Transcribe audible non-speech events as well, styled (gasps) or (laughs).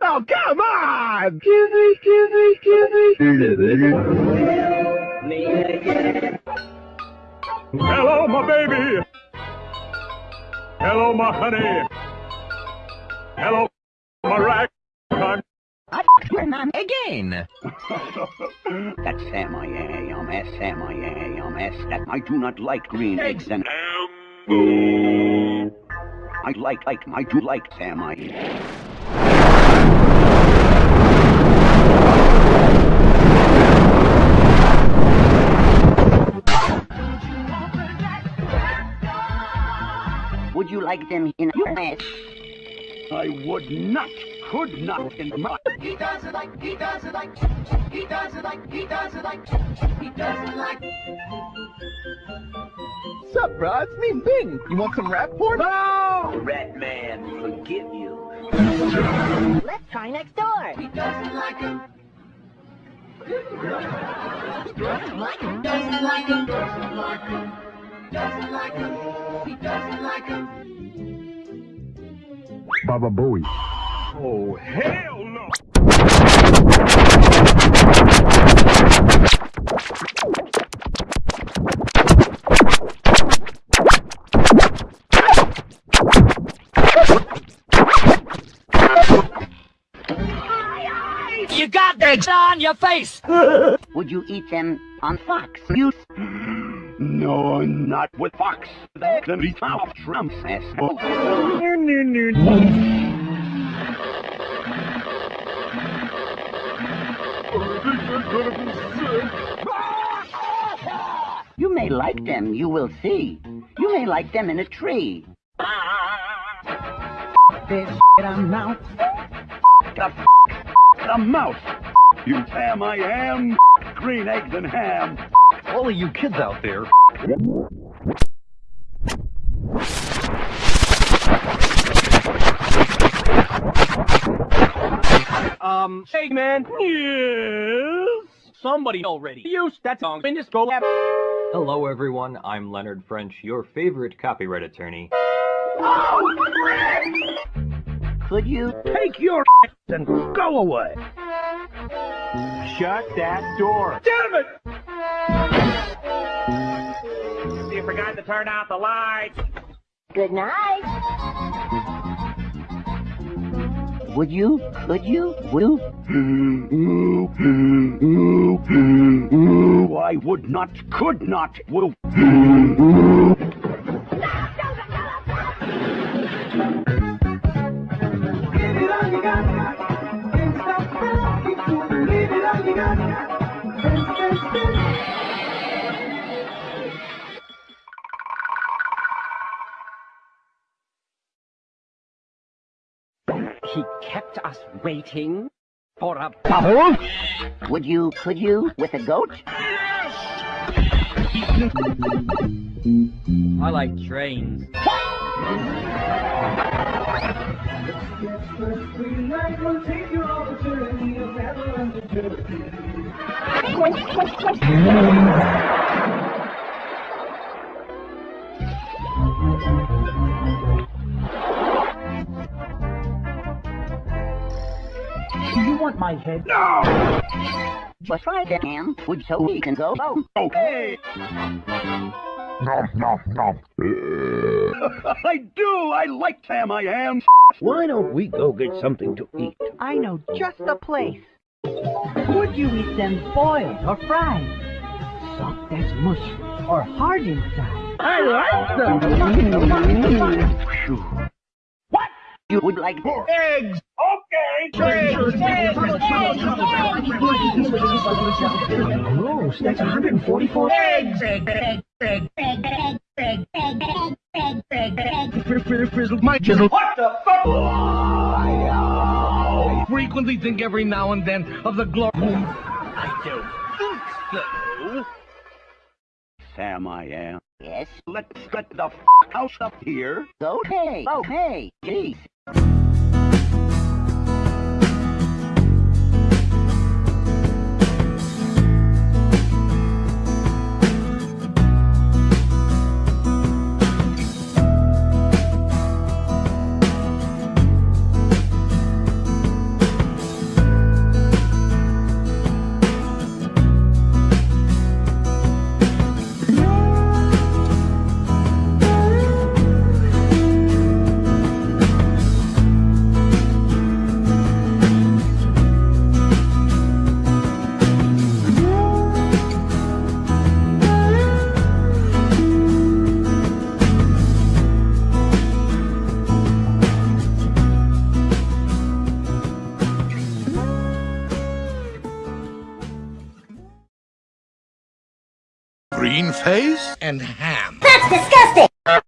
Oh, come on! Kizzy, kizzy, kizzy. Hello, my baby. Hello, my honey. Hello. Again! (laughs) That's Sam I am, S Sam I am, S that I do not like green eggs and I like like I do like Sam I Would you like them in your mess? I would not, could not in my He doesn't like, he doesn't like, he doesn't like, he doesn't like, he doesn't like. Sup, bro? It's me, Bing. You want some rap porn? No! rat man forgive you. Let's try next door. He doesn't like him. Doesn't like him. Doesn't like him. Doesn't like him. Doesn't like him. He doesn't like him. Baba Booey. Oh, hell no! You got eggs on your face! (laughs) Would you eat them on Fox News? (gasps) No, not with Fox. That can be found Trump's ass. You may like them, you will see. You may like them in a tree. This a mouse. The f the mouse. You Sam I am. Green eggs and ham. All of you kids out there, Um, hey man. Yes. Somebody already used that song. And just go. hello everyone, I'm Leonard French, your favorite copyright attorney. Could you? Take your and go away. Shut that door. Damn it! You forgot to turn out the lights. Good night. Would you? Could you? Will? I would not, could not, will. He kept us waiting for a bubble? Would you? Could you? With a goat? I like trains. (laughs) want my head? No! But try that, Ham. Would so we can go? Oh, Okay. Nom, nom, nom. (laughs) I do. I like Sam I am. Why don't we go get something to eat? I know just the place. Would you eat them boiled or fried? Soft as mush or hard inside? I like them. what? You would like Eggs. Okay. Gross, that's 144 eggs. Frizzle my chisel. What the fuck? I frequently think every now and then of the glory. I don't think so. Sam I am. Yes. Let's get the f house up here. Okay. Okay. Geez. Green face? And ham. That's disgusting!